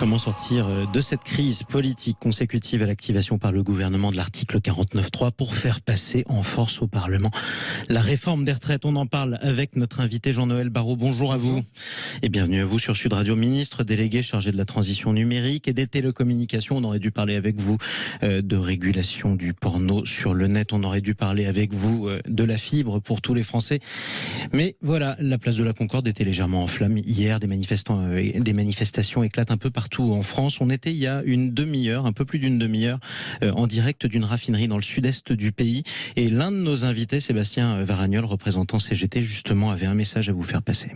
Comment sortir euh, de cette crise politique consécutive à l'activation par le gouvernement de l'article 49.3 pour faire passer en force au Parlement la réforme des retraites? On en parle avec notre invité Jean-Noël Barrot. Bonjour à vous et bienvenue à vous sur Sud Radio. Ministre délégué chargé de la transition numérique et des télécommunications. On aurait dû parler avec vous euh, de régulation du porno sur le net. On aurait dû parler avec vous euh, de la fibre pour tous les Français. Mais voilà, la place de la Concorde était légèrement en flammes hier. Des, manifestants, des manifestations éclatent un peu partout en France. On était il y a une demi-heure, un peu plus d'une demi-heure, euh, en direct d'une raffinerie dans le sud-est du pays. Et l'un de nos invités, Sébastien Varagnol, représentant CGT, justement, avait un message à vous faire passer.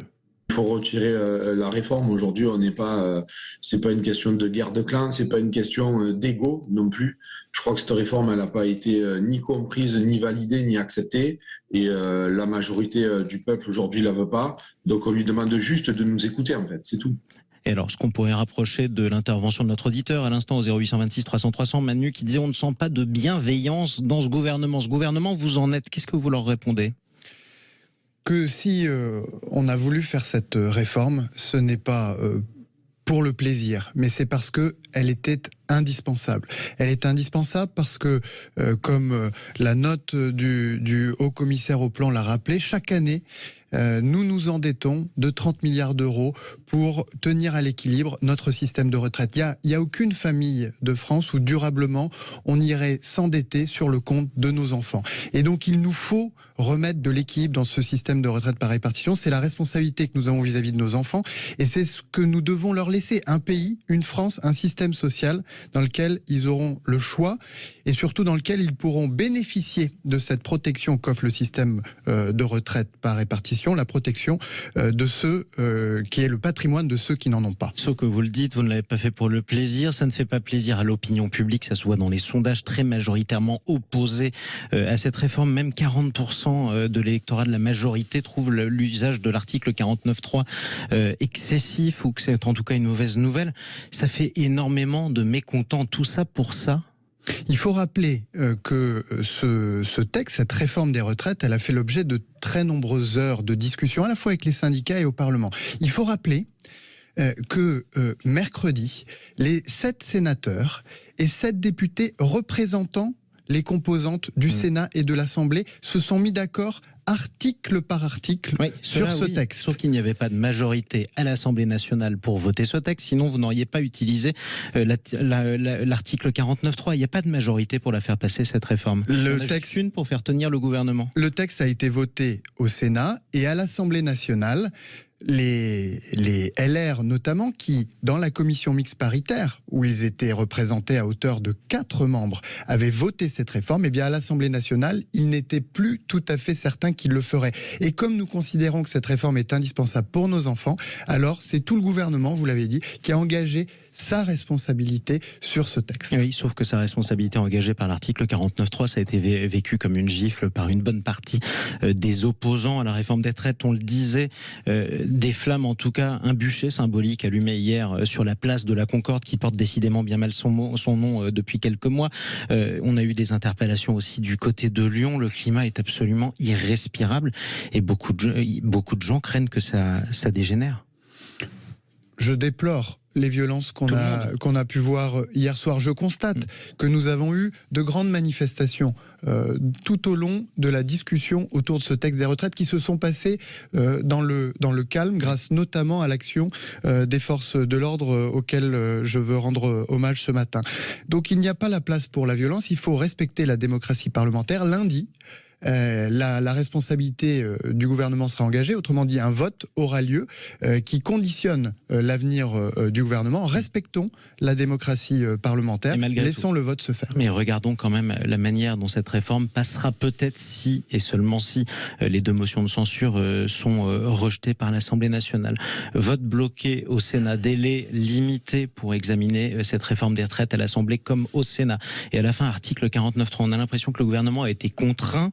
Il faut retirer euh, la réforme. Aujourd'hui, on n'est pas. Euh, c'est pas une question de guerre de clans, c'est pas une question d'ego non plus. Je crois que cette réforme, elle n'a pas été ni comprise, ni validée, ni acceptée. Et la majorité du peuple aujourd'hui la veut pas. Donc, on lui demande juste de nous écouter, en fait. C'est tout. Et alors, ce qu'on pourrait rapprocher de l'intervention de notre auditeur à l'instant au 0826 300 300, Manu, qui disait on ne sent pas de bienveillance dans ce gouvernement. Ce gouvernement, vous en êtes. Qu'est-ce que vous leur répondez? Que si euh, on a voulu faire cette réforme, ce n'est pas euh, pour le plaisir, mais c'est parce que elle était indispensable. Elle est indispensable parce que, euh, comme la note du haut commissaire au plan l'a rappelé, chaque année, euh, nous nous endettons de 30 milliards d'euros pour tenir à l'équilibre notre système de retraite. Il n'y a, aucune famille de France où durablement on irait s'endetter sur le compte de nos enfants. Et donc il nous faut remettre de l'équilibre dans ce système de retraite par répartition. C'est la responsabilité que nous avons vis-à-vis de nos enfants et c'est ce que nous devons leur laisser. Un pays, une France, un système social dans lequel ils auront le choix et surtout dans lequel ils pourront bénéficier de cette protection qu'offre le système euh, de retraite par répartition la protection euh, de ceux euh, qui est le patrimoine de ceux qui n'en ont pas. Sauf que vous le dites, vous ne l'avez pas fait pour le plaisir, ça ne fait pas plaisir à l'opinion publique, ça se voit dans les sondages très majoritairement opposés euh, à cette réforme, même 40% de l'électorat de la majorité trouve l'usage de l'article 49.3 excessif ou que c'est en tout cas une mauvaise nouvelle. Ça fait énormément de mécontents, tout ça pour ça il faut rappeler euh, que euh, ce, texte, cette réforme des retraites, elle a fait l'objet de très nombreuses heures de discussion, à la fois avec les syndicats et au Parlement. Il faut rappeler euh, que mercredi, les sept sénateurs et sept députés représentant les composantes du mmh. Sénat et de l'Assemblée se sont mis d'accord article par article sur ce texte. Sauf qu'il n'y avait pas de majorité à l'Assemblée nationale pour voter ce texte, sinon vous n'auriez pas utilisé euh, l'article 49.3. Il n'y a pas de majorité pour la faire passer, cette réforme. Le texte, juste une pour faire tenir le gouvernement. Le texte a été voté au Sénat et à l'Assemblée nationale les, les LR notamment, qui, dans la commission mixte paritaire, où ils étaient représentés à hauteur de quatre membres, avaient voté cette réforme, et eh bien à l'Assemblée nationale, ils n'étaient plus tout à fait certains qu'ils le feraient. Et comme nous considérons que cette réforme est indispensable pour nos enfants, alors c'est tout le gouvernement, vous l'avez dit, qui a engagé sa responsabilité sur ce texte. Oui, sauf que sa responsabilité engagée par l'article 49.3, ça a été vécu comme une gifle par une bonne partie euh, des opposants à la réforme des traites. On le disait, euh, des flammes, en tout cas, un bûcher symbolique allumé hier euh, sur la place de la Concorde, qui porte décidément bien mal son, son nom depuis quelques mois. On a eu des interpellations aussi du côté de Lyon. Le climat est absolument irrespirable et beaucoup de, beaucoup de gens craignent que ça, ça dégénère. Je déplore les violences qu'on a, qu'on a pu voir hier soir. Je constate mm. que nous avons eu de grandes manifestations euh, tout au long de la discussion autour de ce texte des retraites qui se sont passées euh, dans, le, dans le calme, grâce notamment à l'action euh, des forces de l'ordre auxquelles je veux rendre hommage ce matin. Donc il n'y a pas la place pour la violence, il faut respecter la démocratie parlementaire. Lundi, euh, la, responsabilité euh, du gouvernement sera engagée. Autrement dit, un vote aura lieu euh, qui conditionne l'avenir du gouvernement. Respectons la démocratie parlementaire. Laissons le vote se faire. Mais regardons quand même la manière dont cette réforme passera peut-être si et seulement si les deux motions de censure sont rejetées par l'Assemblée nationale. Vote bloqué au Sénat, délai limité pour examiner cette réforme des retraites à l'Assemblée comme au Sénat. Et à la fin, article 49.3, on a l'impression que le gouvernement a été contraint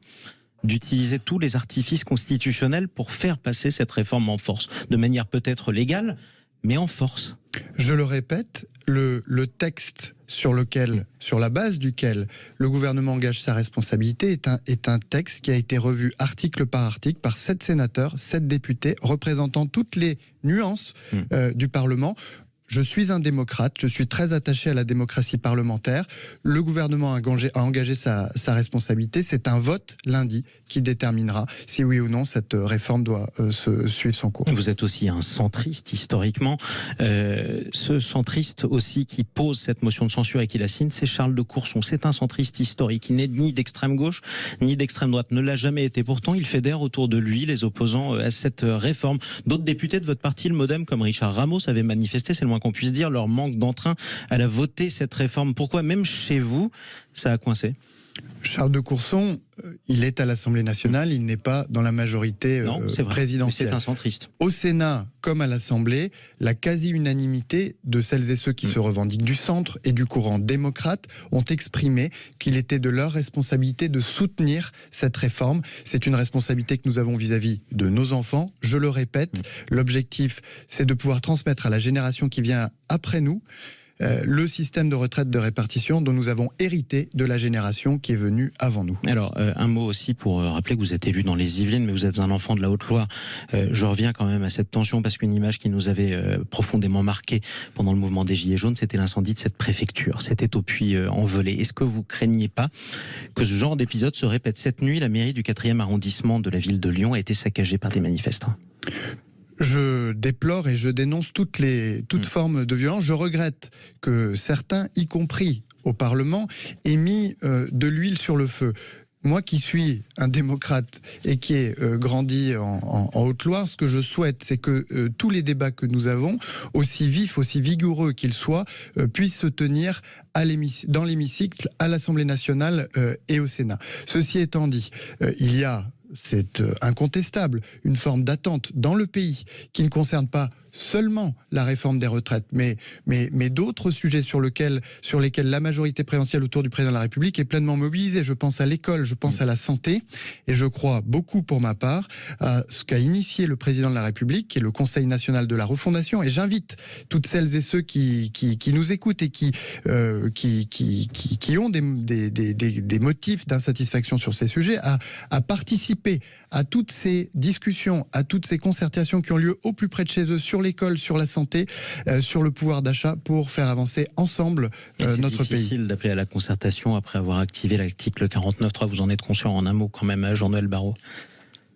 d'utiliser tous les artifices constitutionnels pour faire passer cette réforme en force, de manière peut-être légale, mais en force. Je le répète, le, le, texte sur lequel, sur la base duquel le gouvernement engage sa responsabilité est un, est un texte qui a été revu article par article par sept sénateurs, sept députés représentant toutes les nuances hmm. euh, du Parlement je suis un démocrate, je suis très attaché à la démocratie parlementaire. Le gouvernement a engagé, sa, sa, responsabilité. C'est un vote lundi qui déterminera si oui ou non cette réforme doit euh, suivre son cours. Vous êtes aussi un centriste historiquement. Euh, ce centriste aussi qui pose cette motion de censure et qui la signe, c'est Charles de Courson. C'est un centriste historique. Il n'est ni d'extrême gauche ni d'extrême droite. Ne l'a jamais été. Pourtant, il fédère autour de lui les opposants euh, à cette réforme. D'autres députés de votre parti, le MoDem, comme Richard Ramos, avaient manifesté, c'est le moins qu'on puisse dire, leur manque d'entrain à la voter cette réforme. Pourquoi, même chez vous, ça a coincé? Charles de Courson, euh, il est à l'Assemblée nationale, il n'est pas dans la majorité non, euh, présidentielle. C'est un centriste. Au Sénat, comme à l'Assemblée, la quasi-unanimité de celles et ceux qui mm. se revendiquent du centre et du courant démocrate ont exprimé qu'il était de leur responsabilité de soutenir cette réforme. C'est une responsabilité que nous avons vis-à-vis -vis de nos enfants. Je le répète, mm. l'objectif, c'est de pouvoir transmettre à la génération qui vient après nous euh, le système de retraite de répartition dont nous avons hérité de la génération qui est venue avant nous. Alors, euh, un mot aussi pour euh, rappeler que vous êtes élu dans les Yvelines, mais vous êtes un enfant de la Haute-Loire. je reviens quand même à cette tension parce qu'une image qui nous avait profondément marqué pendant le mouvement des Gilets jaunes, c'était l'incendie de cette préfecture. C'était au puits envolé. Est-ce que vous craignez pas que ce genre d'épisode se répète cette nuit? La mairie du 4e arrondissement de la ville de Lyon a été saccagée par des manifestants. Je déplore et je dénonce toutes les toutes mm. formes de violence. Je regrette que certains, y compris au Parlement, aient mis euh, de l'huile sur le feu. Moi qui suis un démocrate et qui ai euh, grandi en, Haute-Loire, ce que je souhaite, c'est que euh, tous les débats que nous avons, aussi vifs, aussi vigoureux qu'ils soient, puissent se tenir à dans l'hémicycle, à l'Assemblée nationale et au Sénat. Ceci étant dit, il y a c'est euh, incontestable, une forme d'attente dans le pays qui ne concerne pas seulement la réforme des retraites, mais, mais, mais d'autres sujets sur, lequel, sur lesquels la majorité présidentielle autour du président de la République est pleinement mobilisée. Je pense à l'école, je pense à la santé, et je crois beaucoup pour ma part à ce qu'a initié le président de la République, qui est le Conseil national de la refondation, et j'invite toutes celles et ceux qui, qui, qui nous écoutent et qui, euh, qui, qui, qui, ont des, des, des, des motifs d'insatisfaction sur ces sujets à, à participer à toutes ces discussions, à toutes ces concertations qui ont lieu au plus près de chez eux sur l'école, sur la santé, euh, sur le pouvoir d'achat pour faire avancer ensemble euh, notre pays. C'est difficile d'appeler à la concertation après avoir activé l'article 49.3. Vous en êtes conscient en un mot quand même, Jean-Noël Barrot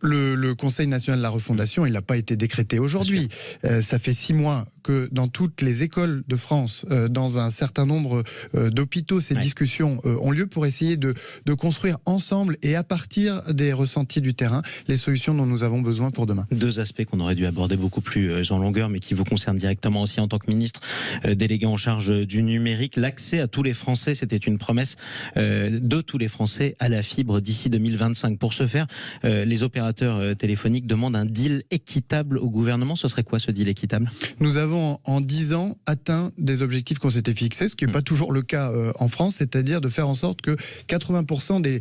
le, Conseil national de la refondation, il n'a pas été décrété aujourd'hui. Euh, ça fait six mois que dans toutes les écoles de France, euh, dans un certain nombre euh, d'hôpitaux, ces discussions ont lieu pour essayer de, construire ensemble et à partir des ressentis du terrain les solutions dont nous avons besoin pour demain. Deux aspects qu'on aurait dû aborder beaucoup plus en longueur, mais qui vous concernent directement aussi en tant que ministre délégué en charge du numérique. L'accès à tous les Français, c'était une promesse de tous les Français à la fibre d'ici 2025. Pour ce faire, les opérateurs euh, téléphonique demande un deal équitable au gouvernement. Ce serait quoi ce deal équitable? Nous avons en 10 ans atteint des objectifs qu'on s'était fixés, ce qui n'est pas hmm. toujours le cas euh, en France, c'est-à-dire de faire en sorte que 80% des,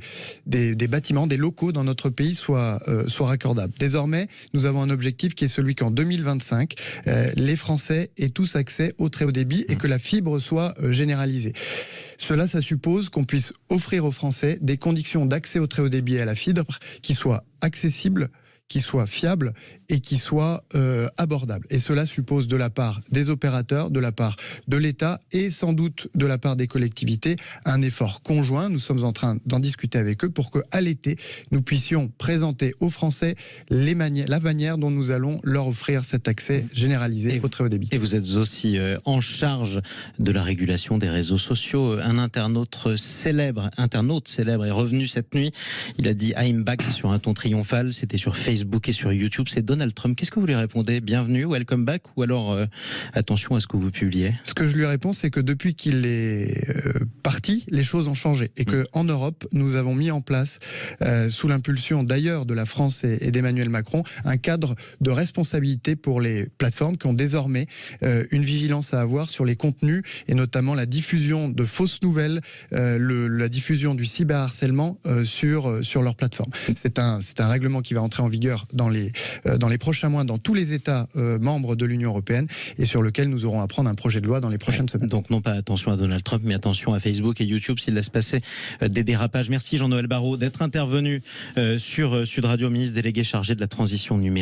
des, bâtiments, des locaux dans notre pays soient, euh, soient raccordables. Désormais, nous avons un objectif qui est celui qu'en 2025, les Français aient tous accès au très haut débit et hmm. que la fibre soit généralisée. Cela, ça suppose qu'on puisse offrir aux Français des conditions d'accès au très haut débit et à la fibre qui soient accessibles qui soit fiable et qui soit euh, abordable. Et cela suppose de la part des opérateurs, de la part de l'État et sans doute de la part des collectivités un effort conjoint. Nous sommes en train d'en discuter avec eux pour qu'à l'été, nous puissions présenter aux Français les la manière dont nous allons leur offrir cet accès généralisé au très haut débit. Et vous êtes aussi euh, en charge de la régulation des réseaux sociaux. Un internaute célèbre, internaute célèbre est revenu cette nuit. Il a dit I'm back sur un ton triomphal. C'était sur Facebook Facebook et sur YouTube, c'est Donald Trump. Qu'est-ce que vous lui répondez? Bienvenue, welcome back ou alors euh, attention à ce que vous publiez Ce que je lui réponds, c'est que depuis qu'il est euh, parti, les choses ont changé et que mm. en Europe, nous avons mis en place, euh, sous l'impulsion d'ailleurs de la France et, d'Emmanuel Macron, un cadre de responsabilité pour les plateformes qui ont désormais une vigilance à avoir sur les contenus et notamment la diffusion de fausses nouvelles, le, la diffusion du cyberharcèlement sur sur leur plateforme. C'est un c'est un règlement qui va entrer en vigueur dans les, euh, dans les prochains mois dans tous les États euh, membres de l'Union européenne et sur lequel nous aurons à prendre un projet de loi dans les prochaines semaines. Donc non pas attention à Donald Trump, mais attention à Facebook et YouTube s'il laisse passer euh, des dérapages. Merci Jean-Noël Barrot d'être intervenu sur Sud Radio, ministre délégué chargé de la transition numérique.